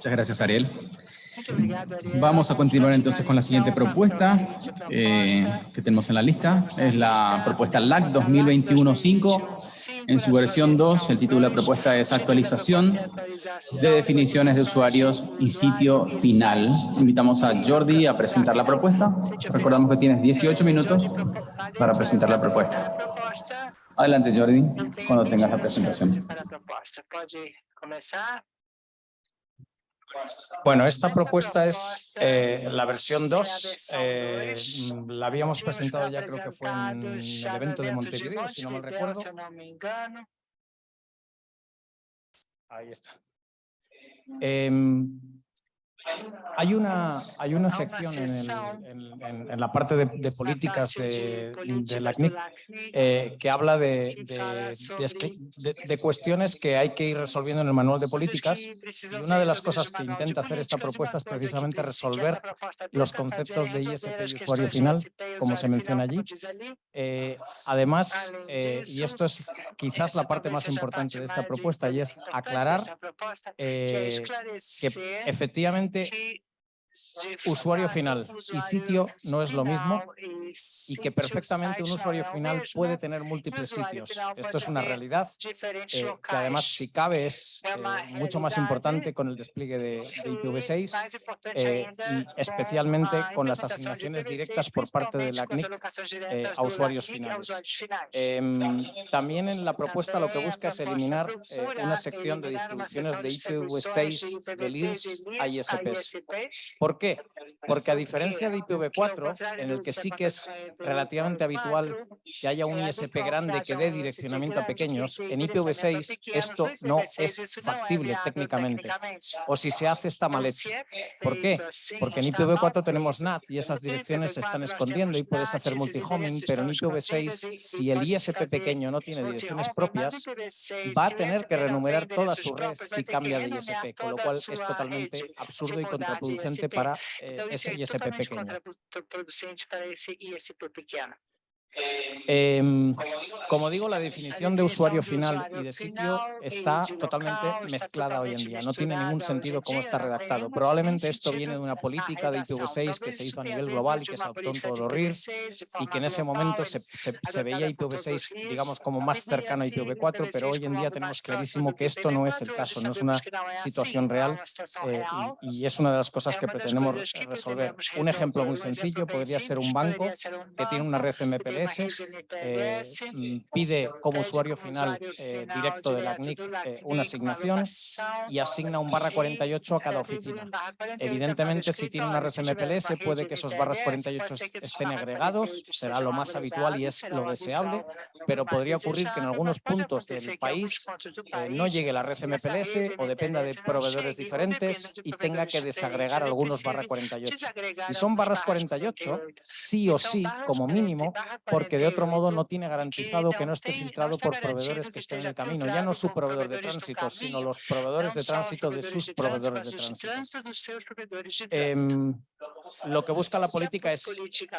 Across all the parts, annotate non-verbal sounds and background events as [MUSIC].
Muchas gracias, Ariel. Vamos a continuar entonces con la siguiente propuesta eh, que tenemos en la lista. Es la propuesta LAC 2021-5. En su versión 2, el título de la propuesta es Actualización de definiciones de usuarios y sitio final. Invitamos a Jordi a presentar la propuesta. Recordamos que tienes 18 minutos para presentar la propuesta. Adelante, Jordi, cuando tengas la presentación. Bueno, esta propuesta es eh, la versión 2. Eh, la habíamos presentado ya, creo que fue en el evento de Montevideo, si no me recuerdo. Ahí está. Em, hay una, hay una sección en, en, la parte de, políticas de, la CNIC eh, que habla de, de, cuestiones que hay que ir resolviendo en el manual de políticas. y una de las cosas que intenta hacer esta propuesta es precisamente resolver los conceptos de ISP y usuario final, como se menciona allí. Eh, además, eh, y esto es quizás la parte más importante de esta propuesta, y es aclarar que efectivamente gente usuario final y sitio no es lo mismo y que perfectamente un usuario final puede tener múltiples sitios. Esto es una realidad eh, que además si cabe es eh, mucho más importante con el despliegue de, IPv6 eh, y especialmente con las asignaciones directas por parte de la CNIC a usuarios finales. Em, también en la propuesta lo que busca es eliminar una sección de distribuciones de IPv6 de LIRS a ISPs. ¿Por qué? Porque a diferencia de IPv4, en el que sí que es relativamente habitual que haya un ISP grande que dé direccionamiento a pequeños, en IPv6 esto no es factible técnicamente. O si se hace está mal hecho. ¿Por qué? Porque en IPv4 tenemos NAT y esas direcciones se están escondiendo y puedes hacer multihoming, pero en IPv6, si el ISP pequeño no tiene direcciones propias, va a tener que renumerar toda su red si cambia de ISP, con lo cual es totalmente absurdo y contraproducente para eh, ese ISP pequeño. Em, como digo, la definición de usuario final y de sitio está totalmente mezclada hoy en día. No tiene ningún sentido cómo está redactado. Probablemente esto viene de una política de IPv6 que se hizo a nivel global y que se adoptó en todos los RIRs y que en ese momento se, veía IPv6, digamos, como más cercano a IPv4, pero hoy en día tenemos clarísimo que esto no es el caso, no es una situación real eh, y, y, es una de las cosas que pretendemos resolver. Un ejemplo muy sencillo podría ser un banco que tiene una red Eh, mm, pide como usuario final eh, directo de la CNIC eh, una asignación y asigna un barra 48 a cada oficina. Evidentemente, si tiene una red MPLS, puede que esos barras 48 estén agregados, será lo más habitual y es lo deseable, pero podría ocurrir que en algunos puntos del país no llegue la red MPLS o dependa de proveedores diferentes y tenga que desagregar algunos barra 48. Y son barras 48, sí o sí, como mínimo, porque de otro modo no tiene garantizado que no esté filtrado por proveedores que estén en el camino, ya no su proveedor de tránsito, sino los proveedores de tránsito de sus proveedores de tránsito. Em, lo que busca la política es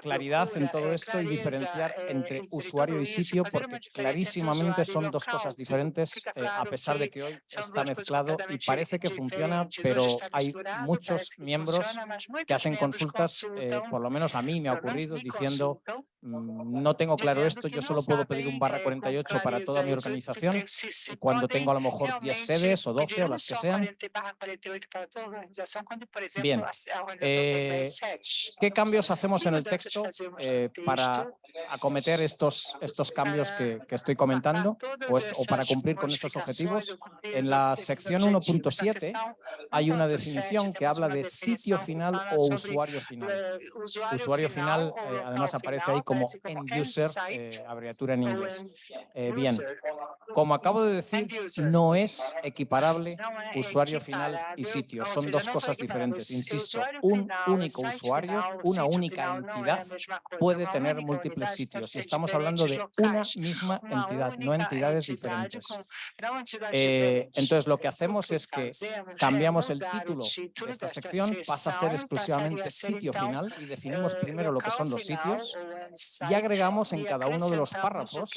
claridad en todo esto y diferenciar entre usuario y sitio, porque clarísimamente son dos cosas diferentes, eh, a pesar de que hoy está mezclado y parece que funciona, pero hay muchos miembros que hacen consultas, eh, por lo menos a mí me ha ocurrido, diciendo no tengo claro esto, yo solo puedo pedir un barra 48 para toda mi organización cuando tengo a lo mejor 10 sedes o 12 o las que sean. Bien, eh, ¿qué cambios hacemos en el texto eh, para acometer estos, estos cambios que, estoy comentando o, o, para cumplir con estos objetivos? En la sección 1.7 hay una definición que habla de sitio final o usuario final. Usuario final eh, además aparece ahí como end user, eh, abreviatura en inglés. Eh, bien, como acabo de decir, no es equiparable usuario final y sitio. Son dos cosas diferentes. Insisto, un único usuario, una única entidad, puede tener múltiples sitios. Y estamos hablando de una misma entidad, no entidades diferentes. Eh, entonces, lo que hacemos es que cambiamos el título de esta sección, pasa a ser exclusivamente sitio final y definimos primero lo que son los sitios y agregamos en cada uno de los párrafos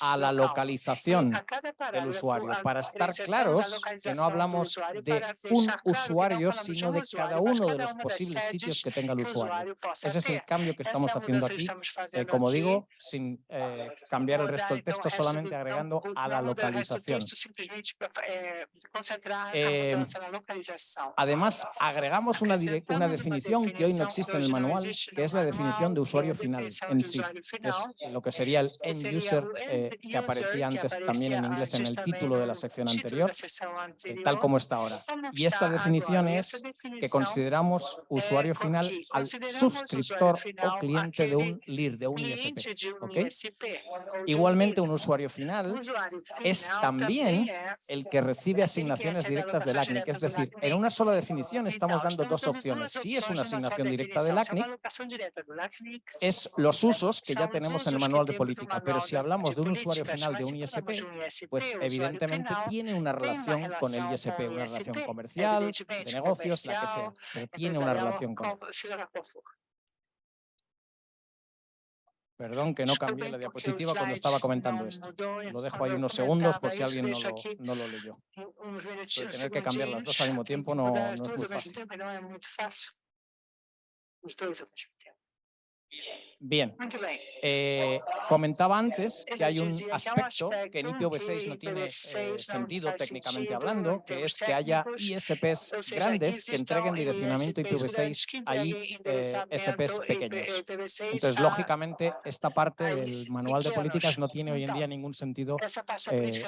a la localización del usuario para estar claros que no hablamos de un usuario, sino de cada uno de los posibles sitios que tenga el usuario. Ese es el cambio que estamos haciendo aquí, eh, como digo, sin eh, cambiar el resto del texto, solamente agregando a la localización. Eh, además, agregamos una, una definición que hoy no existe en el manual, que es la definición de usuario final en sí. Es lo que sería el end user que aparecía antes también en inglés en el título de la sección anterior, tal como está ahora. Y esta definición es que consideramos usuario final al suscriptor o cliente de un LIR, de un ISP. Igualmente, un usuario final es también el que recibe asignaciones directas del ACNIC. Es decir, en una sola definición estamos dando dos opciones. Si es una asignación directa del ACNIC, es los usos que ya tenemos en el manual de política. Pero si hablamos de un usuario final de un ISP, pues evidentemente tiene una relación con el ISP, una relación comercial, de negocios, la que sea, pero tiene una relación con Perdón que no cambié la diapositiva cuando estaba comentando esto. Lo dejo ahí unos segundos por si alguien no lo, no lo leyó. tener que cambiar las dos al mismo tiempo no, no es muy fácil. Bien, eh, comentaba antes que hay un aspecto que en IPv6 no tiene eh, sentido técnicamente hablando, que es que haya ISPs grandes que entreguen direccionamiento IPv6 a ISPs pequeños. Entonces, lógicamente, esta parte del manual de políticas no tiene hoy en día ningún sentido. Eh,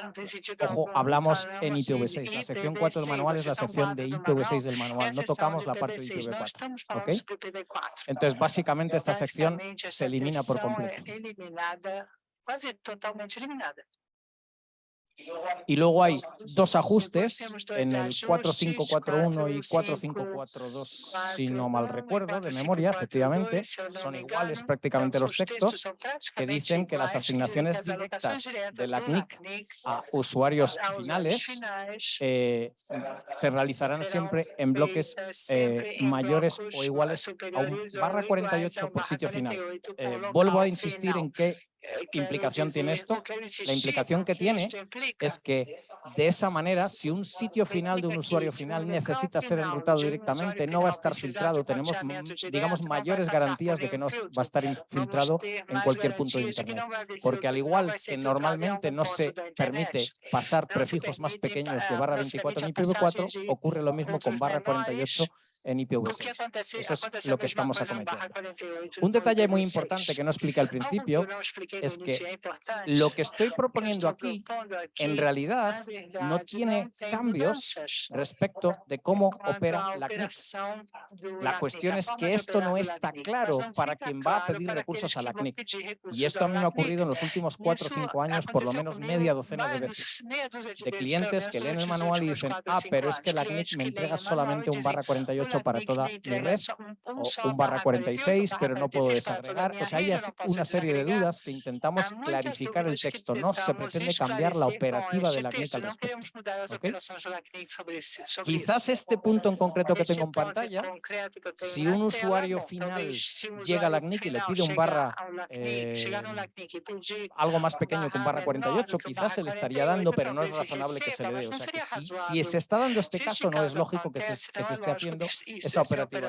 ojo, hablamos en IPv6. La sección 4 del manual es la sección de IPv6 del manual. No tocamos la parte de IPv4. ¿okay? Entonces, básicamente, esta sección se elimina por completo. eliminada, quase totalmente eliminada. Y luego hay dos ajustes. en el 4541 y 4542, si no mal recuerdo, de memoria, efectivamente, son iguales prácticamente los textos, que dicen que las asignaciones directas de la CNIC a usuarios finales eh, se realizarán siempre en bloques eh, mayores o iguales a un barra 48 por sitio final. Eh, vuelvo a insistir en que ¿Qué implicación tiene esto? La implicación que tiene es que de esa manera, si un sitio final de un usuario final necesita ser enrutado directamente, no va a estar filtrado. Tenemos, digamos, mayores garantías de que no va a estar infiltrado en cualquier punto de Internet. Porque al igual que normalmente no se permite pasar prefijos más pequeños de barra 24 en IPv4, ocurre lo mismo con barra 48 en IPv6. Eso es lo que estamos acometiendo. Un detalle muy importante que no explica al principio es que lo que estoy proponiendo aquí en realidad no tiene cambios respecto de cómo opera la CNIC. La cuestión es que esto no está claro para quien va a pedir recursos a la CNIC. Y esto a mí me ha ocurrido en los últimos cuatro o cinco años por lo menos media docena de veces. De clientes que leen el manual y dicen, ah, pero es que la CNIC me entrega solamente un barra 48 para toda mi red o un barra 46, pero no puedo desagregar. O sea, hay una serie de dudas que intentamos clarificar el texto, no se pretende cambiar la operativa de la CNIC al respecto. Quizás este punto en concreto que tengo en pantalla, si un usuario final llega a la CNIC y le pide un barra eh, algo más pequeño que un barra 48, quizás se le estaría dando, pero no es razonable que se le dé. O sea que si, se está dando este caso, no es lógico que se, que se esté haciendo esa operativa.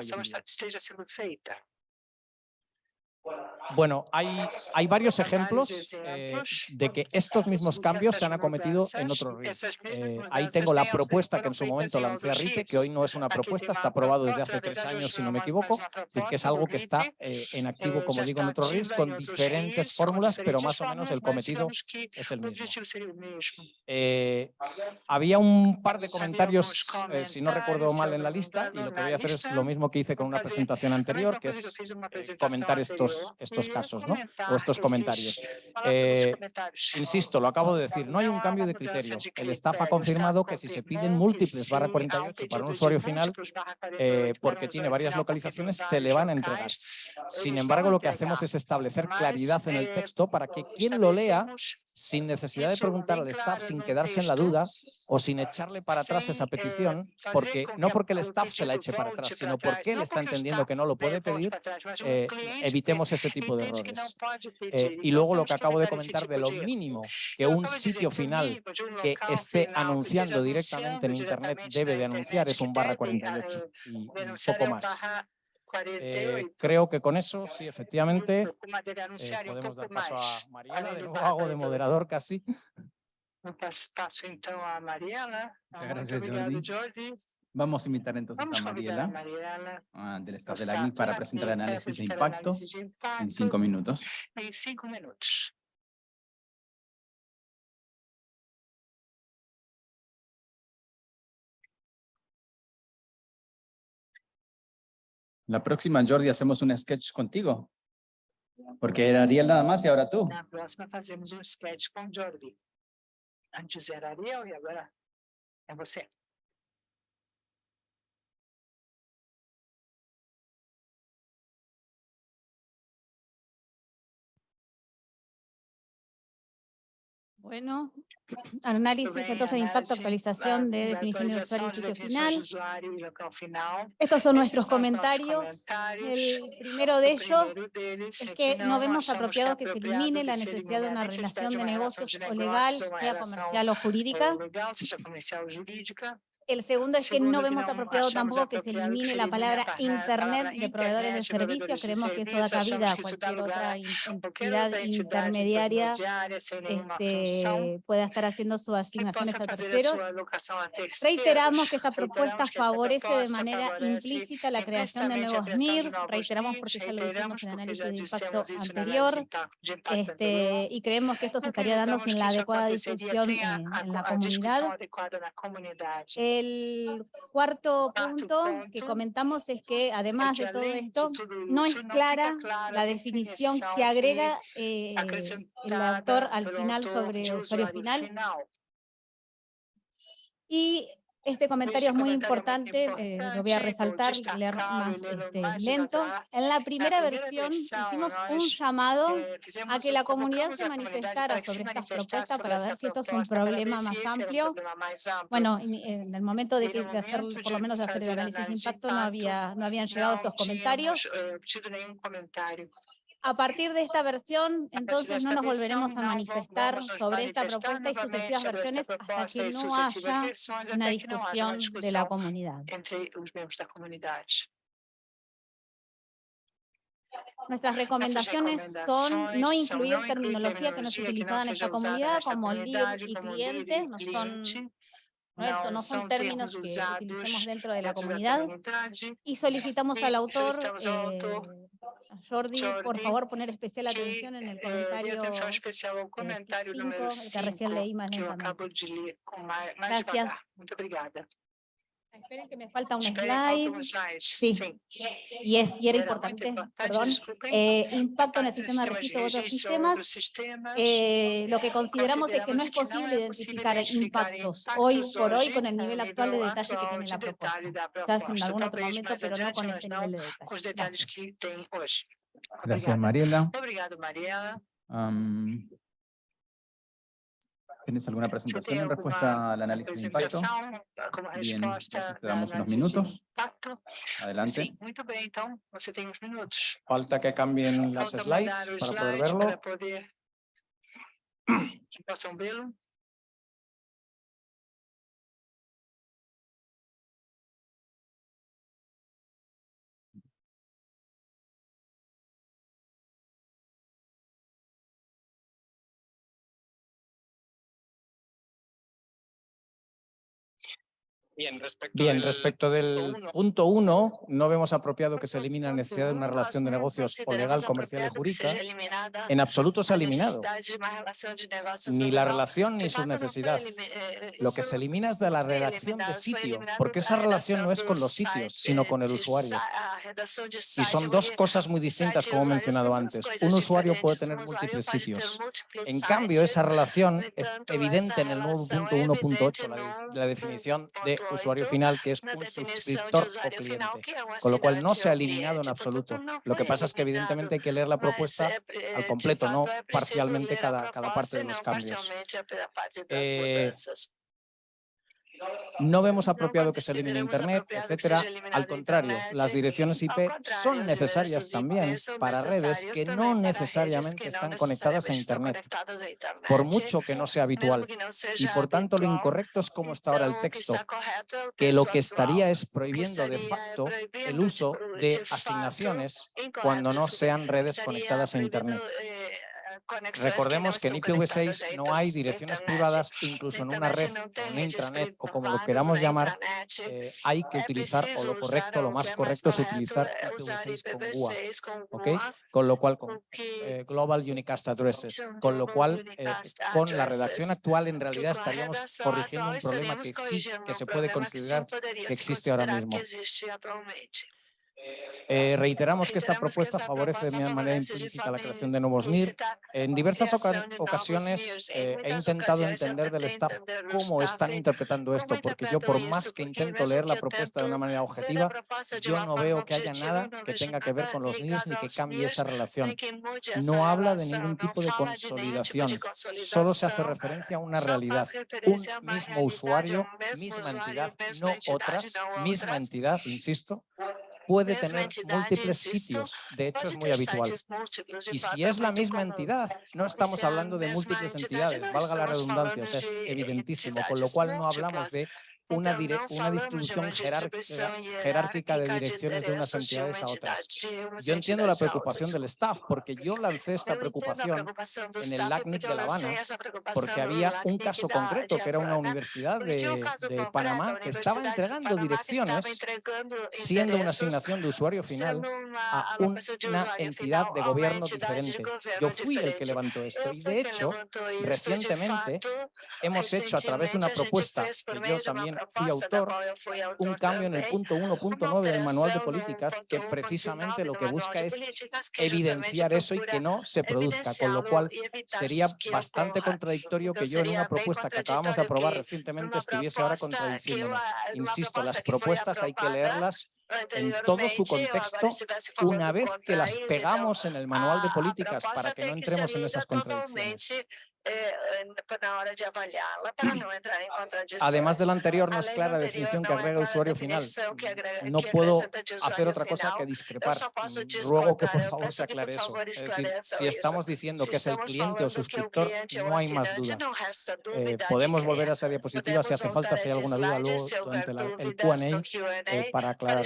Bueno, hay, hay varios ejemplos eh, de que estos mismos cambios se han acometido en otros RIS. Eh, ahí tengo la propuesta que en su momento lancé a RIPE, que hoy no es una propuesta, está aprobado desde hace tres años, si no me equivoco, es decir, que es algo que está eh, en activo, como digo, en otros RIS, con diferentes fórmulas, pero más o menos el cometido es el mismo. había un par de comentarios, si no recuerdo mal en la lista, y lo que voy a hacer es lo mismo que hice con una presentación anterior, que es comentar estos, estos estos casos, ¿no? o estos comentarios. Eh, comentários. Insisto, lo acabo de decir, no hay un cambio de criterio. El staff ha confirmado que si se piden múltiples barra há um 48 para un usuario final, barra eh, 48 para porque tiene varias localizaciones, se le van a entregar. Sin embargo, lo que hacemos es establecer claridad en el texto para que quien lo lea, sin necesidad de preguntar al staff, sin quedarse en la duda o sin echarle para atrás esa eh, petición, porque no que porque el staff se la eche para atrás, sino porque él está entendiendo que no lo puede pedir, eh, evitemos ese tipo de errores. Eh, y luego lo que acabo de comentar de lo mínimo que un sitio final um que esté anunciando directamente en Internet debe de anunciar es un barra deve, 48 eh, y, y poco más. Eh, 48. creo que con eso, sí, efectivamente, eh, podemos dar paso a além De nuevo hago de 48. moderador casi. Passo então a Mariela. Muchas gracias, Jordi. Vamos a invitar entonces Vamos a convidar a Mariela, Mariela ah, del do staff de la ACNIC, para presentar el análisis de impacto de en impacto cinco minutos. em cinco minutos. La próxima, Jordi, hacemos un sketch contigo. Porque era Ariel nada más y ahora tú. Na próxima fazemos um sketch com o Jordi. Antes era Ariel e agora é você. Bueno, [CLEARS THROAT] análisis entonces de impacto, actualización de definición de usuario y sitio final. Estos son nuestros comentarios. [LAUGHS] El primero de ellos es que no vemos apropiado que se elimine la necesidad de una relación de negocios o legal, sea comercial o jurídica. Eh. El segundo es que no vemos apropiado tampoco que se elimine la palabra Internet de proveedores de servicios. Creemos que eso da cabida a cualquier otra entidad intermediaria este, pueda estar haciendo sus asignaciones a terceros. Reiteramos que esta propuesta favorece de manera implícita la creación de nuevos NIRs, reiteramos porque ya lo dijimos en el análisis de impacto anterior, este, y creemos que esto se estaría dando sin la adecuada a- en, la comunidad. comunidade. El cuarto Cuarto punto que comentamos es que además de todo esto, no es clara la definición que agrega eh, el autor al final sobre de usuario final. Y este comentario es muy importante, eh, lo voy a resaltar y leer más, este, lento. En la primera versión hicimos un llamado Eh, a que la comunidad se manifestara sobre estas propuestas para ver si esto es un problema más amplio. Bueno, en, en el momento de, que, de hacer, por lo menos de hacer el análisis de impacto, no, había, no habían llegado estos comentarios. A partir de esta versión, entonces no nos volveremos a manifestar sobre esta propuesta y sucesivas esta versiones hasta que no haya una discusión de la comunidad. Nuestras recomendaciones son no incluir terminología que no es utilizada en esta comunidad como lead y cliente, no son, no, eso, no son términos que utilicemos dentro de la comunidad. Y solicitamos al autor, eh, a Jordi, por favor, poner especial atención en el comentario atenção especial ao comentário cinco, número el que recién 5, leí más que eu lentamente. acabo de ler com mais, mais Gracias. devagar. Muito obrigada. Esperen que me falta un slide. um. Sí. Y, es, y era importante, perdón, eh, impacto en el sistema de registro de otros sistemas. Eh, lo que consideramos es que no Consideramos es que no posible es identificar posible identificar impactos hoy por hoy con el nivel el actual de detalle que tiene la propuesta. Quizás en algún otro momento, pero no con este nivel de detalle. detalhes Gracias. Gracias. Mariela. Obrigado, Mariela. Am, ¿Tienes alguna presentación en respuesta al análisis de impacto? Bien, entonces te da damos unos minutos. Adelante. Falta que cambien las slides para poder verlo. [CLEARS THROAT] Bien, respecto, Bien, del respecto del uno. punto uno, no vemos apropiado que se elimine la necesidad de una relación de negocios o legal, comercial y jurídica. En absoluto se ha eliminado. Ni la relación ni su necesidad. Lo que se elimina es de la redacción de sitio, porque esa relación no es con los sitios, sino con el usuario. Y son dos cosas muy distintas, como he mencionado antes. Un usuario puede tener múltiples sitios. En cambio, esa relación es evidente en el nuevo punto 1.8, la, la definición de usuario final, que es un suscriptor o cliente, con lo cual no se ha eliminado en absoluto. Lo que pasa es que evidentemente hay que leer la propuesta al completo, no parcialmente cada, cada parte de los cambios. Eh, No vemos apropiado que se elimine Internet, etcétera. Al contrario, las direcciones IP son necesarias también para redes que no necesariamente están conectadas a Internet, por mucho que no sea habitual. Y por tanto, lo incorrecto es como está ahora el texto, que lo que estaría es prohibiendo de facto el uso de asignaciones cuando no sean redes conectadas a Internet. Recordemos que en IPv6 no hay direcciones privadas, incluso en una red, en intranet o como lo queramos llamar, eh, hay que utilizar, o lo correcto, lo más correcto es utilizar IPv6 con GUA, ¿ok? Con lo cual, con eh, Global Unicast Addresses, con lo cual, eh, con la redacción actual en realidad estaríamos corrigiendo un problema que sí, que se puede considerar que existe ahora mismo. Eh, reiteramos que esta propuesta favorece de manera implícita la creación de nuevos NIR. En diversas oca- ocasiones eh, he intentado entender del staff cómo están interpretando esto, porque yo por más que intento leer la propuesta de una manera objetiva, yo no veo que haya nada que tenga que ver con los NIRs ni que cambie esa relación. No habla de ningún tipo de consolidación, solo se hace referencia a una realidad. Un mismo usuario, misma entidad, no otras, misma entidad, insisto, puede tener múltiples sitios. De hecho, es muy habitual. Y si es la misma entidad, no estamos hablando de múltiples entidades, valga la redundancia, o sea, es evidentísimo, con lo cual no hablamos de una, dire- una distribución jerárquica, jerárquica de direcciones de unas entidades a otras. Yo entiendo la preocupación del staff, porque yo lancé esta preocupación en el LACNIC de La Habana, porque había un caso concreto, que era una universidad de, de Panamá que estaba entregando direcciones, siendo una asignación de usuario final, a un- una entidad de gobierno diferente. Yo fui el que levantó esto y de hecho recientemente hemos hecho a través de una propuesta que yo también fui autor, un cambio en el punto 1.9 del manual de políticas que precisamente lo que busca es evidenciar eso y que no se produzca, con lo cual sería bastante contradictorio que yo en una propuesta que acabamos de aprobar recientemente estuviese ahora contradiciéndome. Insisto, las propuestas hay que leerlas en todo su contexto una vez que las pegamos en el manual de políticas para que no entremos en esas contradicciones. Además de lo anterior, no es clara la definición que agrega usuario final. No puedo hacer otra cosa que discrepar. Ruego que por favor se aclare eso. Es decir, si estamos diciendo que es el cliente o suscriptor, no hay más duda. Eh, podemos volver a esa diapositiva si hace falta, si hay alguna duda luego durante la- el Q&A eh, para aclararlo.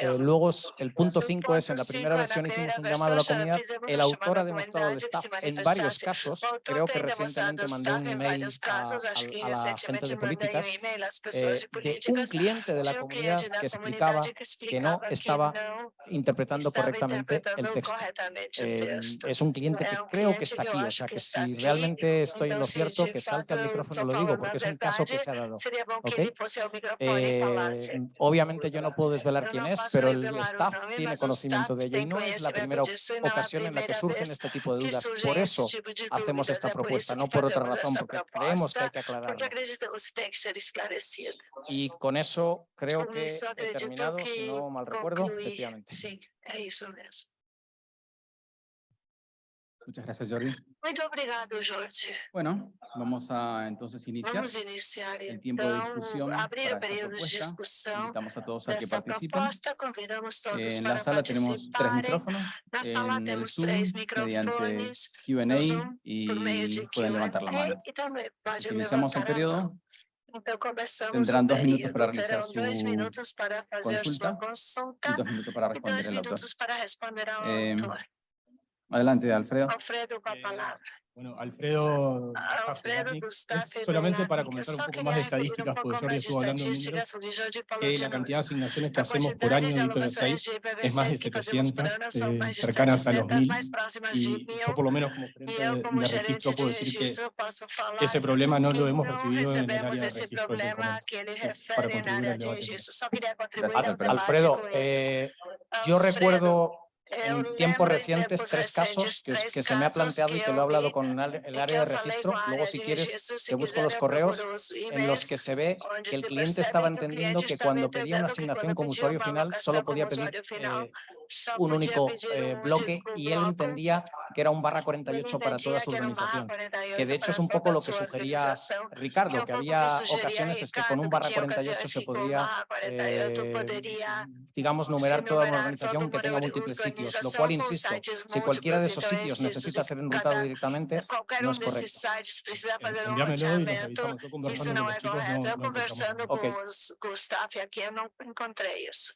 Eh, luego el punto 5 es, en la primera versión hicimos un llamado a la comunidad, el autor ha demostrado al staff en varios casos, creo que recientemente mandé un email a, a- a la gente de políticas, eh, de un cliente de la comunidad que explicaba que no estaba interpretando correctamente el texto. Eh, es un cliente que creo que está aquí, o sea que si realmente estoy en lo cierto, que salte al micrófono lo digo, porque es un caso que se ha dado. Eh, obviamente yo no puedo desvelar quién es, pero el staff tiene conocimiento de ello y no es la primera ocasión en la que surgen este tipo de dudas. Por eso hacemos esta propuesta, no por otra razón, porque creemos que hay que aclararlo. Y con eso creo que he terminado, si no mal recuerdo, efectivamente. É isso mesmo. Muchas gracias, Jordi. Muito obrigado, Jorge. Bueno, vamos a entonces iniciar Vamos iniciar el tiempo de discusión abrir para esta de discussão Invitamos a todos a que participen. proposta. Convidamos todos En para la sala tenemos tres micrófonos. Sala En Zoom, Q&A y pueden levantar la mano. iniciamos el periodo. mão. Então começamos Tendrán dos minutos para realizar dois su minutos para fazer consulta sua minutos para e dois responder el autor. minutos para responder ao Eh, autor. Adelante, Alfredo. Alfredo, com a Eh, palavra. Bueno, Alfredo, Alfredo Gustaffi es solamente para comentar un poco más de estadísticas, porque Jordi estuvo hablando de números, que la cantidad de asignaciones que hacemos por año quantidade en de alocações IPv6 de es más de IPv6 que fazemos por 700, ano são eh, cercanas a los 700, 1000, mais próximas de y yo por lo menos como gerente de, de registro puedo decir que, ese problema no lo hemos recibido en el área de registro del para contribuir al de debate. Gracias, Alfredo. Alfredo, eh, yo Alfredo, recuerdo en tiempos em recientes tempos tres casos que, se me ha planteado y que lo he hablado con el, área de registro. Luego, si de quieres, te busco los correos en los que se ve que el cliente estaba entendiendo que cuando pedía una asignación como usuario final solo podía pedir eh, un único eh, bloque y él entendía que era un barra Ele 48 para toda su organización. 48 Que de hecho es un poco lo a que sugería Ricardo, que había ocasiones es que con un Ricardo, barra que tinha 48 ocasiões se podría, barra 48 eh, digamos, numerar toda una organización que tenga múltiples sitios, lo cual, insisto, sites si cualquiera de esos sitios necesita se ser enrutado directamente, no es correcto. Enviámelo y lo revisamos. Yo conversando con los chicos no, no encontramos Ok. os, com o staff aqui, eu não encontrei isso.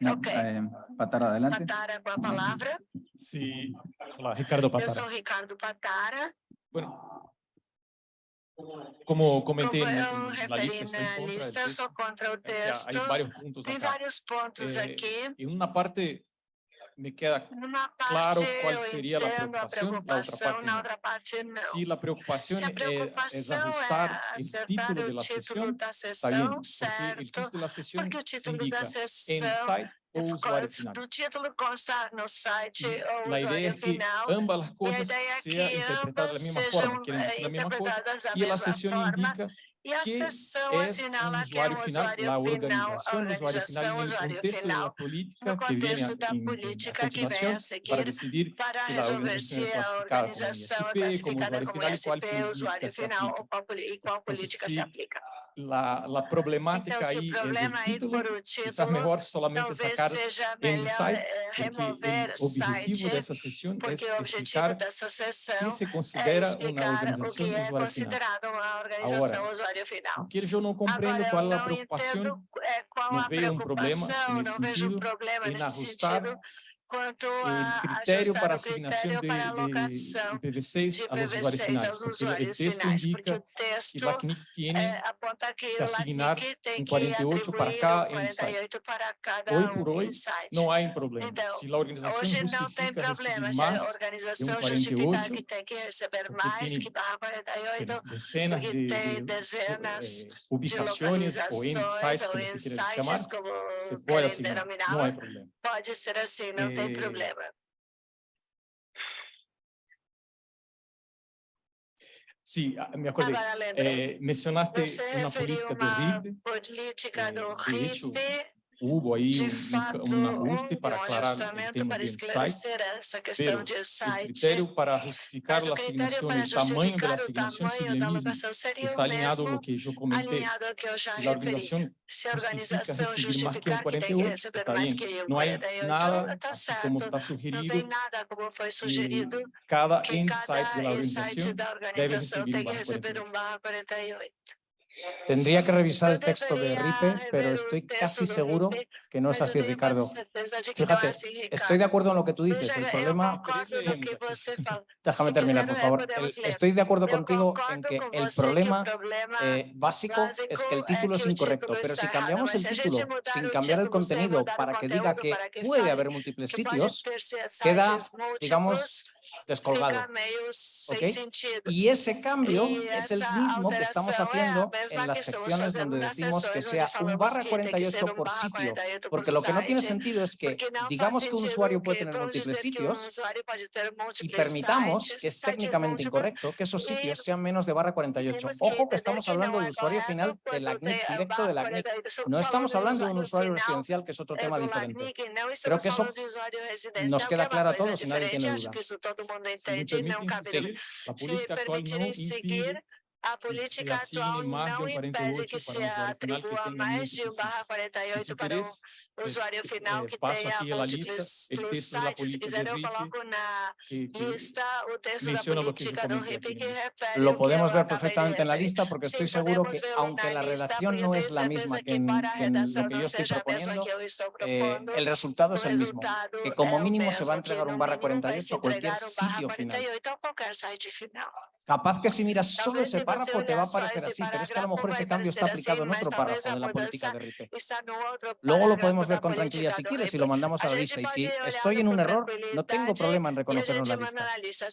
No, Ok. eh, Patara, adelante. Patara com a palavra. Sí, hola, Ricardo Eu Patara. sou Ricardo Patara. Bueno, como comenté Como en, eu en la referi lista, estoy en na contra del lista, eu texto. sou contra o O sea, texto. hay varios puntos Tem acá. vários pontos Eh, aqui. En una parte me queda Numa claro parte cuál eu sería la entendo a preocupación, la otra preocupação, parte na no. outra parte não. Si la preocupación Se a eh, es preocupação ajustar é el acertar título de o la título sesión, da está bien, sessão, porque el certo? título de la sesión Porque o se título indica da en sessão site o usuario Cons- final. do título consta no site ou La idea usuário es que final. ambas las E a cosas ideia é sean que interpretadas de la ambas misma sejam forma, quieren eh, decir la misma cosa, interpretadas da y la mesma sesión forma. indica E a que sessão es assinala un que é um usuario final, usuário la final, a organización, usuario organização, final en el usuário contexto de la final, política no que viene a, contexto da en- en- a política que vem continuación a seguir para decidir para si la resolver organización se es a clasificada como organização é ISP, como classificada usuario como final y cuál SP, política usuário se final, aplica. ou qual, poli- e qual Entonces, política sí, se aplica. La, la Então, problemática se o ahí es el problema aí título, for o quizás título, mejor solamente talvez sacar seja el melhor site, eh, porque remover el objetivo site, de esa sesión es porque o objetivo explicar dessa qué sessão se é considera una explicar o organización que é usuario final. considerado uma organização Agora, usuário final. Porque yo no comprendo Agora, eu cuál es la não preocupación entendo eh, qual no a veo un problema preocupação, en ese não vejo um sentido problema en nesse ajustar sentido quanto el a criterio ajustar para o asignación critério de, para de alocação IPv6 de a los usuarios PV6 finales, aos porque el usuários texto finais, porque indica o que texto la CNIC tiene eh, aponta que que o asignar LACNIC tem um que 48 para atribuir cada um insight. 48 para cada Hoy um por hoy insight. no hay problema. Então, Si la organización Hoje não tem justifica problema recibir se a más, organização 48, justificar que tem que receber porque mais tem que barra 48 decenas porque de, tem de, dezenas eh, de ubicaciones o localizações insights, ou como se quiera llamar, insights, como se puede querem asignar, no hay denominá-los, problema. pode ser assim, não tem Eh, problema. Sí, ah, me acuerdo. Agora lembrei, Eh, mencionaste você una referiu política de uma RIB, política do eh, de hecho, RIP, hubo ahí de un, fato, un, un ajuste houve para um aclarar el ajustamento tema para de insight, esclarecer essa questão pero de el site, criterio para justificar mas la o critério asignación, para el tamaño de la justificar o asignación tamanho sigue da el mismo, alocação que seria está o alineado a mesmo, lo que yo comenté. alinhado ao que eu já Si la referi. organización Se a justifica organização recibir más que un justificar que tem que 48, receber está mais bien. que o No hay 48, nada, está así como certo. está Não sugerido, tem nada como foi que sugerido cada que insight de la cada insight organización da debe organização recibir tem un que barra receber 48. um barra 48. Tendría que revisar el texto de RIPE, pero estoy casi seguro que no es así, Ricardo. Fíjate, estoy de acuerdo en lo que tú dices. El problema, [LAUGHS] déjame terminar, por favor. Estoy de acuerdo contigo en que el problema eh, básico es que el título es incorrecto, pero si cambiamos el título sin cambiar el contenido para que diga que puede haber múltiples sitios, queda, digamos, descolgado. fica meio sem ¿ok? sentido. Y ese cambio Y es el mismo que estamos a haciendo mesma en las que estamos secciones donde decimos que sea un barra que tem que ser 48 um por sitio, 48 porque por lo que no tiene sentido es que digamos que un usuario puede que tener múltiples que sitios y permitamos que es técnicamente incorrecto que esos y sitios sean menos de barra 48. temos que Ojo que estamos que hablando del usuario final de quando la tem CNIC, a directo barra de la CNIC. 48. Estamos No falando estamos do hablando de un usuario final residencial, que es otro é tema do diferente. LACNIC, não Creo estamos que eso falando de a política assim, atual não impede que se atribua mais de 1 barra 48 para o usuário final eh, que tenha múltiplos sites. Se quiser, eu coloco na lista o texto da política do RIP que refere Lo podemos ver perfectamente en la lista porque estoy seguro que, aunque la relación no es la misma que en, que en lo que yo estoy proponiendo, eh, el resultado es el mismo, que como mínimo se va a entregar un barra 48 a cualquier sitio final. Capaz que si miras solo ese párrafo te va a parecer así, pero es que a lo mejor ese cambio está aplicado en otro párrafo de la política de RIPE. Luego lo podemos ver con tranquilidad si quieres y lo mandamos a la lista. Y si estoy en un error, no tengo problema en reconocerlo en la lista.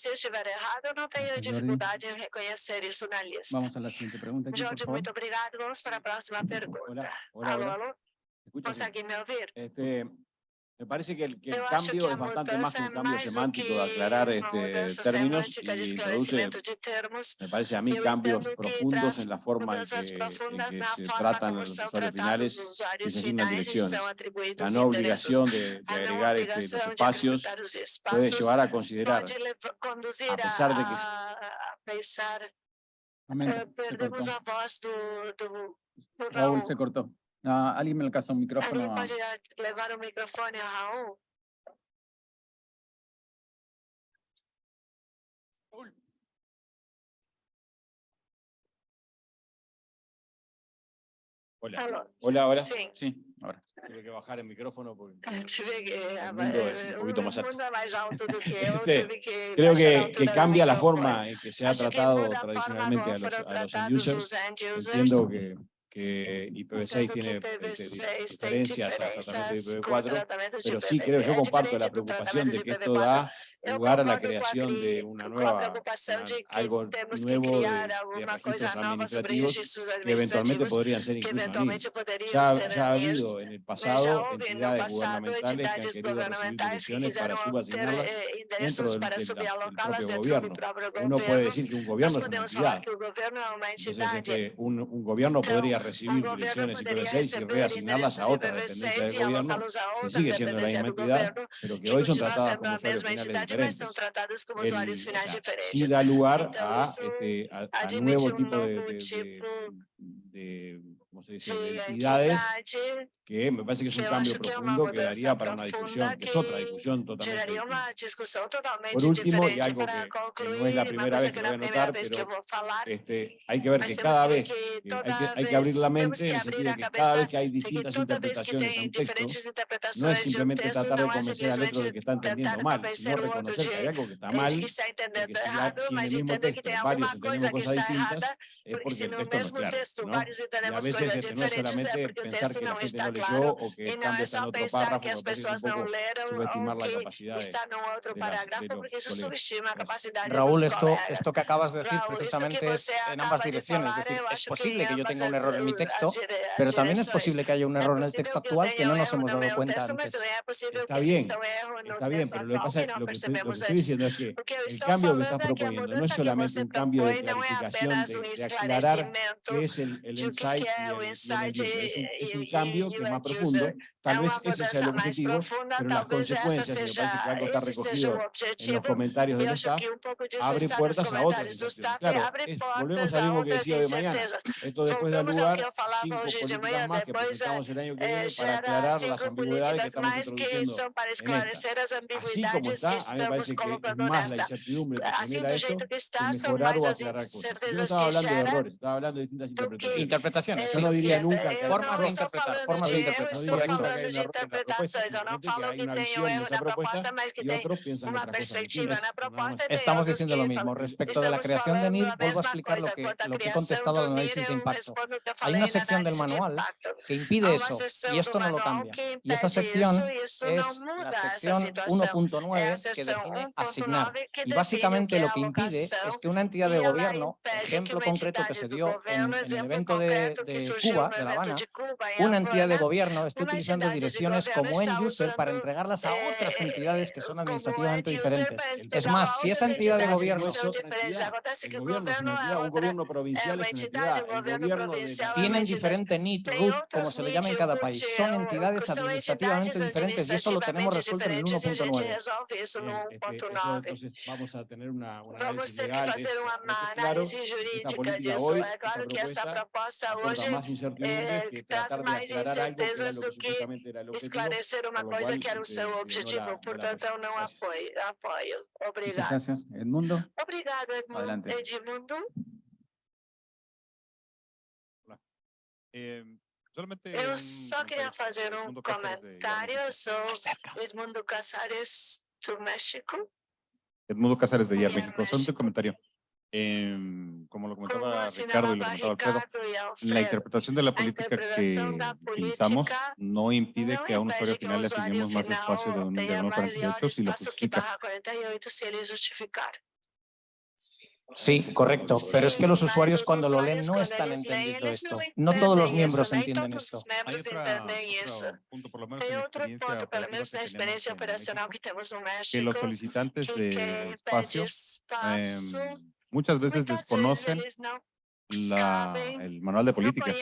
Vamos a la siguiente pregunta. Aquí, Jorge, muy obrigado. Vamos para la próxima pregunta. Hola, hola, hola. ¿Conseguí me oír? Este, me parece que el, que el cambio que es bastante más un cambio semántico de aclarar este, términos y produce, me parece a mí, cambios profundos en la forma en que, en que se tratan los usuarios finales y se asignan direcciones. La no obligación de, de agregar este, los espacios puede llevar a considerar, a pesar de que... Perdemos la voz Raúl se cortó. Ah, alguien me alcanza un micrófono. Alguém pode levar o microfone a Raul? Hola. Hola, hola. Sí. sí, ahora. Tuve que bajar el micrófono porque... [LAUGHS] Tuve que... El mundo es un poquito más alto. [LAUGHS] Creo que, que cambia la forma en que se ha tratado tradicionalmente a los, a los end users. Entiendo que que IPv6 pues, tiene diferencias a tratamientos de IPv4, pero sí creo, yo comparto la preocupación de que esto da lugar a la creación de una nueva, algo nuevo de, de registros administrativos que eventualmente podrían ser incluso ya, ya, ha habido en el pasado entidades gubernamentales que han querido recibir para subasignarlas dentro del, del, del gobierno. Uno puede decir que un gobierno es una entidad, entonces este, un, un gobierno podría recibir direcciones y PB6 y reasignarlas a otra dependencia del gobierno, que sigue siendo la misma entidad, pero que hoy son tratadas como usuarios finales diferentes. El, sí da lugar a, este, a, a nuevo tipo de, de, de, de ¿cómo se dice? entidades que me parece que es un cambio profundo que, daría para una discusión, que es otra discusión totalmente Por último, y algo que, que, no es la primera vez que voy a notar, pero este, hay que ver que cada vez, hay, hay, que, abrir la mente en el sentido de que cada vez que hay distintas interpretaciones de un texto, no es simplemente tratar de convencer al otro de que está entendiendo mal, sino reconocer que hay algo que está mal, que si, en el mismo texto varios entendemos cosas distintas, es porque el texto no es claro, ¿no? Y a veces este, no es solamente pensar que la gente responsable claro, yo o que están no en otro párrafo, que as pessoas não leram subestimar la capacidad están en otro parágrafo porque eso subestima la capacidad de Raúl, esto, esto que acabas de decir Raúl, precisamente es en ambas direcciones, es decir, es posible que yo tenga un error en mi texto, pero también es posible que haya un error en el texto actual que no nos hemos dado cuenta antes. Está bien, está bien, pero lo que, pasa, lo que estoy, diciendo es que el cambio que estás proponiendo no es solamente un cambio de clarificación, de, de aclarar qué es el, el insight y el, es un, es un cambio que uma profunda. Tal vez ese sea el objetivo, pero las consecuencias, me parece que está recogido en los comentarios del staff, abre puertas a otras Claro, es, volvemos a lo que decía de mañana. Esto después da lugar cinco políticas más que presentamos el año que viene para aclarar las ambigüedades que estamos introduciendo en esta. Así como está, a mí me parece que es más la incertidumbre que genera esto que mejorar o aclarar cosas. Yo no estaba hablando de errores, estaba hablando de distintas interpretaciones. Interpretaciones. Yo no diría nunca. Formas de interpretar, formas de interpretar. No diría podemos interpretar eso. No falo que tenho una, una propuesta, mas que una perspectiva, una propuesta. Estamos diciendo lo mismo. Respecto de la creación de NIR, vuelvo a explicar lo que, he contestado al análisis de impacto. Hay una sección del manual que impide eso y esto no lo cambia. Y esa sección es la sección 1.9 que define asignar. Y básicamente lo que impide es que una entidad de gobierno, ejemplo concreto que se dio en, en el evento de, de Cuba, de La Habana, una entidad de gobierno esté utilizando dando direcciones como end user para entregarlas a otras entidades que son administrativamente diferentes. Es más, si esa entidad de gobierno es otra entidad, un gobierno provincial es una entidad, el gobierno de... Tienen diferente NIT, RUT, como se le llama en cada país. Son entidades administrativamente diferentes y eso lo tenemos resuelto en el 1.9. Eh, eh, entonces vamos a tener una, una vamos que hacer una jurídica disso. É claro que essa proposta hoje traz mais incertezas do que esclarecer uma coisa que era o seu objetivo, portanto eu não apoio. apoio. Obrigado. Edmundo. Obrigado, Edmundo. Eu só queria fazer um comentário Sou Edmundo Casares do México. Edmundo Casares de México, só um comentário. eh, como lo comentaba como Ricardo y lo comentaba Alfredo, Alfredo, la interpretación de la política la que política pensamos no impide no que a un usuario final le asignemos más espacio de, un, de 1.48 si lo justifica. Sí, correcto. Pero es que los usuarios cuando lo leen no están entendiendo esto. No todos los miembros entienden esto. Hay otro punto, por lo menos en la experiencia, experiencia operacional que tenemos en México, que los solicitantes de espacio eh, muchas veces desconocen el manual de manual de políticas.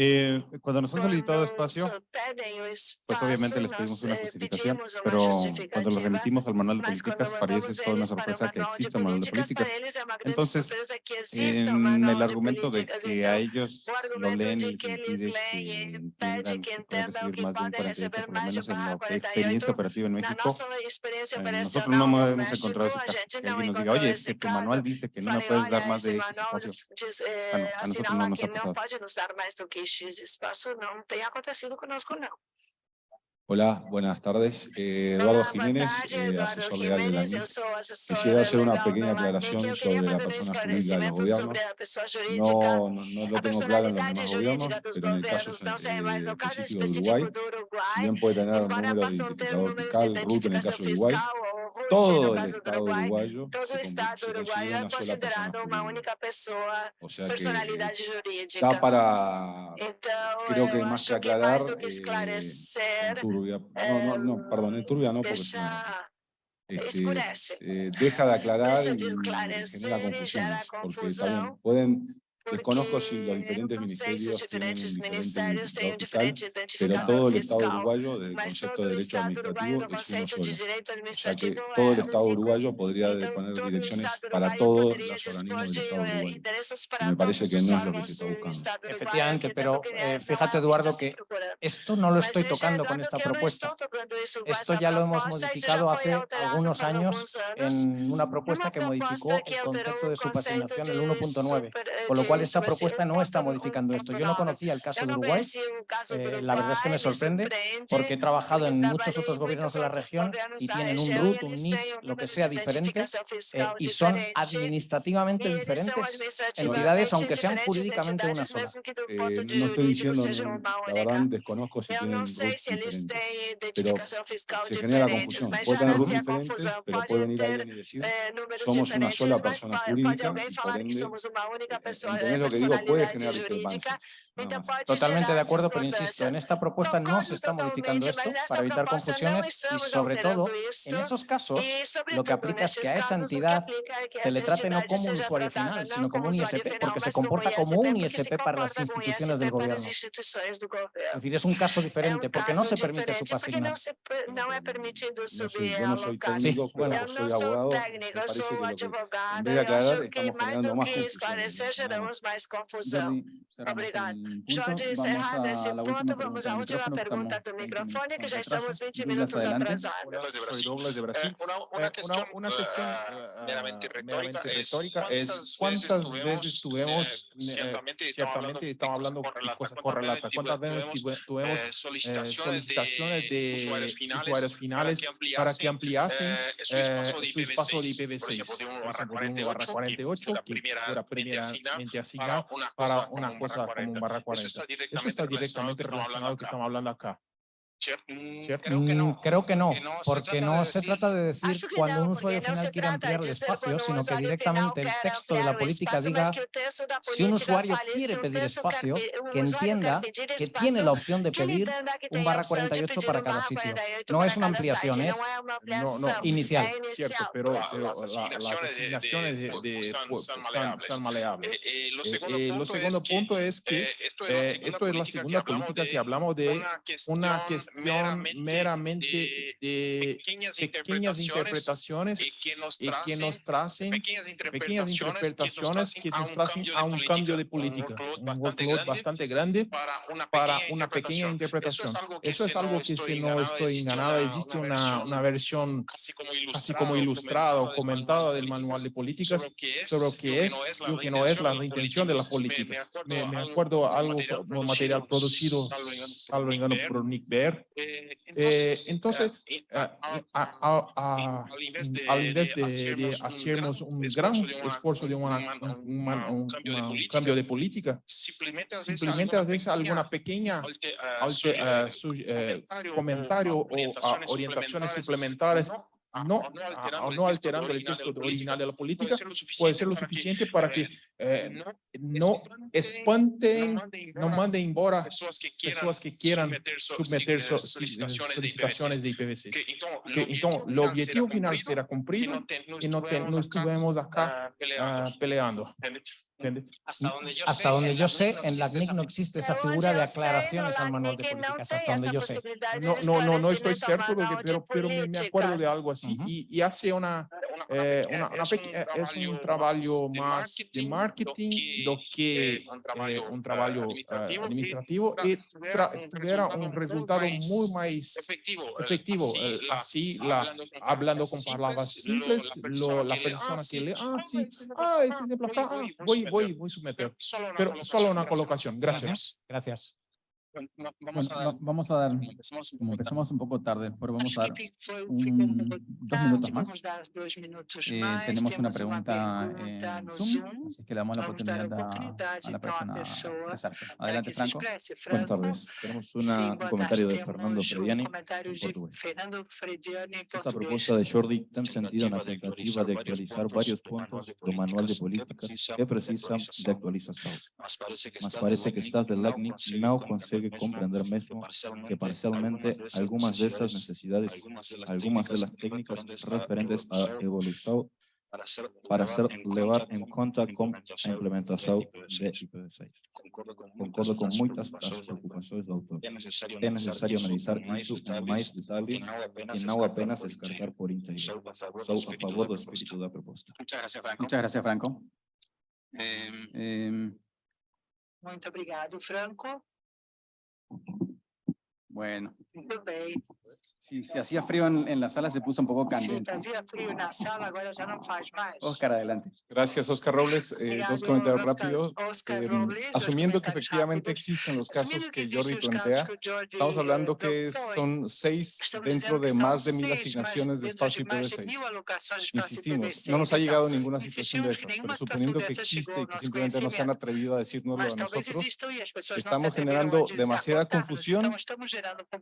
Eh, cuando nos han solicitado espacio, pues obviamente les pedimos una justificación, pero cuando lo remitimos al manual de políticas, para ellos es toda una sorpresa que exista un manual de políticas. Entonces, en el argumento de que a ellos lo leen y que tengan que recibir más de un 48, por lo menos en la experiencia operativa en México, eh, nosotros no hemos encontrado ese caso. Que alguien nos diga, oye, es manual dice que no me puedes dar más de espacio. Bueno, a nosotros no nos ha pasado. X espacio não tem acontecido conosco, não. Hola, buenas tardes. Eh, Eduardo Hola, Jiménez, tarde, eh, Eduardo asesor legal del ANI. Quisiera hacer una pequeña aclaración sobre la persona jurídica. No, no, lo tengo claro en los demás gobiernos, pero en este el caso, el caso específico de Uruguay, si bien puede tener el número de identificador fiscal, RUT en el caso de Uruguay, todo el Estado uruguayo todo se Estado se uruguayo é considerado uma única pessoa, o sea personalidade jurídica. Está para, então, creo que mais que aclarar, mais do que eh, esclarecer, eh, turbia, no, no, no, perdón, en turbia no, porque... Este. Eh, deja de aclarar y, y genera confusiones, porque también pueden Desconozco si los diferentes ministerios tienen diferentes identificado fiscal, pero todo el Estado uruguayo, desde el concepto de derecho administrativo, es uno solo. O sea que todo el Estado uruguayo podría poner direcciones para todos los organismos del Estado uruguayo. Y me parece que no es lo que se está buscando. Efectivamente, pero eh, fíjate, Eduardo, que esto no lo estoy tocando con esta propuesta. Esto ya lo hemos modificado hace algunos años en una propuesta que modificó el concepto de su subasinación, el 1.9, con lo cual esa propuesta no está modificando esto. Yo no conocía el caso de Uruguay, eh, la verdad es que me sorprende porque he trabajado en muchos otros gobiernos de la región y tienen un RUT, un NIT, lo que sea diferente eh, y son administrativamente diferentes entidades, aunque sean jurídicamente una sola. Eh, no estoy diciendo, la verdad desconozco si tienen RUT diferentes, pero se genera confusión. Puede tener RUT diferentes, pero puede venir alguien y decir somos una sola persona jurídica, por ende, también que digo puede generar discrepancias. Totalmente de acuerdo, pero insisto, en esta propuesta no se está modificando esto para evitar confusiones y sobre todo, en esos casos, lo que aplica es que a esa entidad se le trate no como un usuario final, sino como un ISP, porque se comporta como un ISP para las instituciones del gobierno. Es decir, es un caso diferente, porque no se permite su pasividad. No soy, yo no soy técnico, bueno, soy abogado, que, en estamos generando más confusión vamos mais confusão. Obrigado. Jorge Serradas, e pronto, vamos à última pergunta do microfone, que já estamos 20 minutos atrasados. Uma questão meramente retórica é quantas vezes tivemos, certamente estamos falando de coisas correlatas, quantas vezes tivemos solicitações de usuários finais para que ampliassem eh, su espaço de IPv6, por exemplo, de 1 barra 48, que foi a primeiramente asignado primeramente para una para cosa una como un barra como un 40. barra Eso 40. está Eso directamente está relacionado directamente que que estamos hablando acá. Mm, Creo que no, que no porque no de se decir- trata de decir cuando no, un usuario no final quiere ampliar el espacio, sino que directamente el texto de la política diga si un usuario quiere pedir espacio, que entienda que tiene la opción de pedir un barra opção de 48 pedir para cada sitio. 48 No es una ampliación, site, es no, ampliação, inicial. Cierto, pero, pero las la- las asignaciones de- de- de, pues, de- son- pues, son son- maleables. son maleables. Eh, eh, lo Eh, segundo eh, lo punto segundo es punto es que eh, esto es la eh, segunda esto es la política segunda que hablamos política de que hablamos de una cuestión meramente, meramente de de pequeñas, pequeñas interpretaciones y que nos tracen pequeñas interpretaciones que nos tracen a un cambio de política, un workload bastante grande para una pequeña una pequeña interpretación. Eso es algo que, si no estoy en nada, existe una, una versión así como ilustrada o comentada del manual de políticas sobre lo que es lo que no es la intención de las políticas. Me, me acuerdo algo material producido, salvo engano, por Nick Bear. Entonces, a- a- a- a- al invés de, de hacernos un gran esfuerzo de una- un, un- un- un cambio de política, simplemente a veces alguna pequeña alte- su- eh, comentario o orientaciones suplementarias, no, ah, o no alterando el texto original de la política, puede ser lo suficiente para que eh, no espanten, no manden embora pessoas que quieran submeter so- solicitaciones de IPv6. Que, entonces, el objetivo final será cumplido y no, no estuvimos acá ah, peleando. Hasta donde yo Hasta donde yo sé, en la CNIC no existe esa figura de sé, aclaraciones no, al la manual de no políticas, hasta donde yo sé. No, no, no, no estoy cierto, pero, pero me, me acuerdo de algo así. Ujú. y, y hace una, eh, una, una peque- eh, es un trabalho más de marketing do que eh, un trabalho eh, administrativo y tra- tuviera un resultado muy más efectivo. efectivo. eh, Así, la, hablando con palabras simples, lo, la persona que lee, ah, sí, ah, ese ejemplo acá, ah, voy, voy, voy a someter. Pero solo una colocación, gracias. Gracias. Vamos Bueno, a dar, vamos a dar, empezamos un como poco tarde. empezamos un poco tarde, pero vamos a dar un- dos minutos más. Dois minutos Eh, tenemos una pregunta en no Zoom, así que le damos la oportunidad a, la persona a expresarse. Adelante, Franco. Buenas tardes. Tenemos una, un comentario de Fernando Frediani. en Esta propuesta de Jordi tem sentido na tentativa de actualizar vários pontos do manual de políticas que precisam de actualização. Mas parece que está parece que estás de Consegue compreender mesmo que parcialmente algumas dessas necessidades, algumas delas técnicas referentes à evolução para ser levar em conta com a implementação de IPv6. Concordo com muitas das preocupações do autor. É necessário analisar isso com mais detalhes e não apenas descartar por inteiro. Sou a favor do espírito da proposta. Muchas gracias, Franco. Muchas gracias, Franco. Eh, Em, Muito obrigado, Franco. Thank you. Bueno, si se hacía frío en, en la sala se puso un poco candente. fazia frio na sala, agora já não faz mais. Oscar, adelante. Gracias, Oscar Robles. Eh, dos comentarios Oscar- rápidos. Oscar Eh, asumiendo que efectivamente existen los casos que Jordi plantea, estamos hablando que son seis dentro de más de mil asignaciones de espacio de mais de IPv6. mil alocações de espaço Insistimos, IPv6. no nos ha llegado ninguna situación de esas, pero suponiendo que existe y que simplemente no se han atrevido a decírnoslo Mas a nosotros, estamos generando demasiada confusión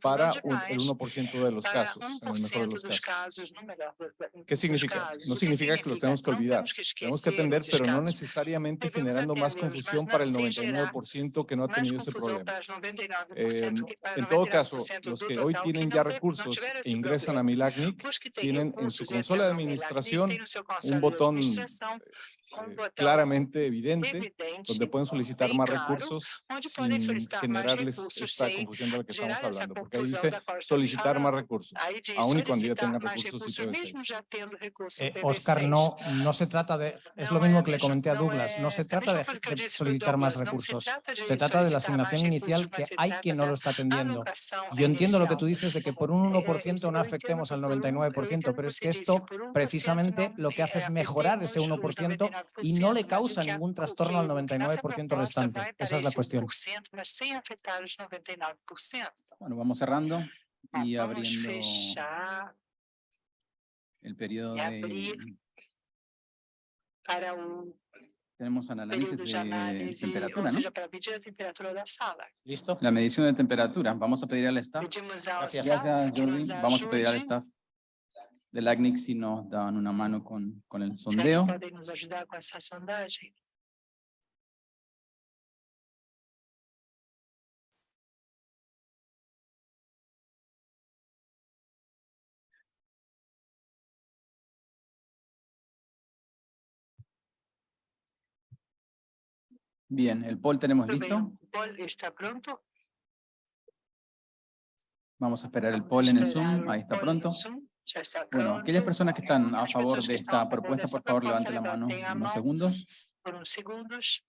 Para un- el 1% de los casos, en el mejor de 1% los casos. ¿Qué significa? No significa que los tenemos que olvidar. Tenemos que atender, pero no necesariamente generando más confusión para el não sem gerar 99% que no ha tenido ese problema. para os 99%, Eh, en todo caso, 99% los que hoy tienen ya recursos e ingresan a têm tienen en su consola de administración un botón eh, claramente evidente donde pueden solicitar más recursos sin generarles esta confusión de la que estamos hablando, porque ahí dice solicitar más falando. recursos. Aun y cuando ya tengan recursos recursos, IPv6. mesmo já tendo recursos Eh, IPv6. Oscar, no, no se trata de, es lo mismo é que le comenté a Douglas, no é se trata de, de solicitar más recursos, se trata de la asignación inicial que hay quien no lo está atendiendo. alocação Yo entiendo lo que tú dices de que por un Eh, 1% no afectemos al por un- eu 99%, entendo pero es que esto disse, por 1% precisamente lo que hace es eh, mejorar ese afetemos os 1% y no le 99%, causa ningún trastorno al que- o que nossa 99% proposta restante. Esa es la cuestión. 1%, mas sem afetar os 99%. Bueno, vamos cerrando y abriendo el periodo de, para o Tenemos análisis de de análise, temperatura, ¿no? para medir a temperatura da sala. ¿Listo? La medición de temperatura. Vamos a pedir al staff. Gracias. Gracias, Jordi. Vamos a pedir al staff del ACNIC si nos dan una mano con, con el sondeo. nos ajudar com essa sondagem. Bien, el poll tenemos listo. o poll está pronto? Vamos a esperar el poll en el Zoom. Ahí está pronto. Zoom. Bueno, aquellas personas que están a As favor de esta a propuesta, por favor, levanten la mano a unos segundos. uns segundos.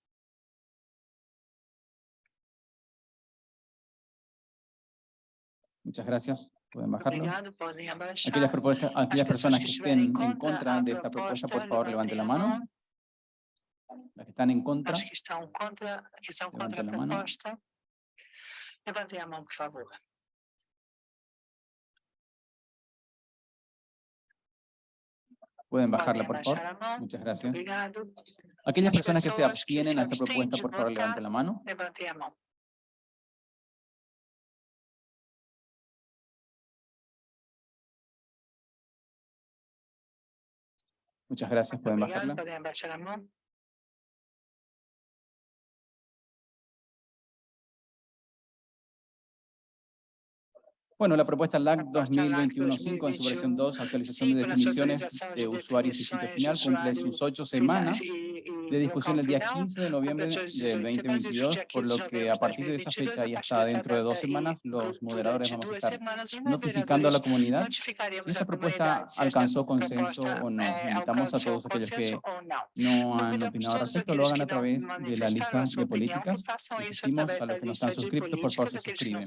Muchas gracias. Pueden bajarlo. Aquellas, propuestas, aquellas As personas que estén en contra a de esta propuesta, por favor, levanten la a mano. Las que están en contra, As que estão contra, que são contra a Levantem a mão. proposta, levantem a mão, por favor. Pueden bajarla, por favor. Muchas gracias. Aquellas Las personas que se abstienen a esta propuesta, por favor, levanten la mano. Muchas gracias. Pueden bajarla. Bueno, la propuesta LAC Propuesta LAC 2021-5 en su versión 2, actualización de definiciones de usuarios y sitio final, cumple sus ocho semanas de discusión el día local final, 15 de noviembre completou del 18 semanas desde o 2022, dia por 15 de lo que a partir de esa 2022, fecha y hasta dentro de dos semanas, los moderadores vamos a estar notificando a la comunidad si esta propuesta alcanzó consenso o no. eh, Invitamos a todos aquellos que no han opinado al respecto, lo hagan a través de la lista de políticas. através a los que no están suscritos, por favor, se suscriben.